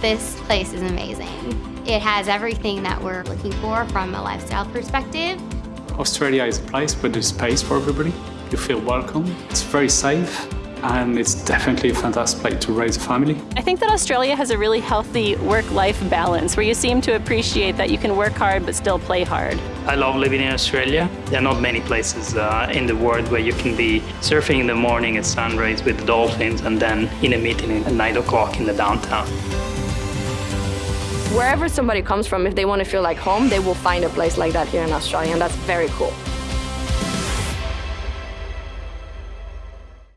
This place is amazing. It has everything that we're looking for from a lifestyle perspective. Australia is a place where there's space for everybody. You feel welcome. It's very safe and it's definitely a fantastic place to raise a family. I think that Australia has a really healthy work-life balance where you seem to appreciate that you can work hard but still play hard. I love living in Australia. There are not many places uh, in the world where you can be surfing in the morning at sunrise with the dolphins and then in a meeting at 9 o'clock in the downtown. Wherever somebody comes from, if they want to feel like home, they will find a place like that here in Australia, and that's very cool.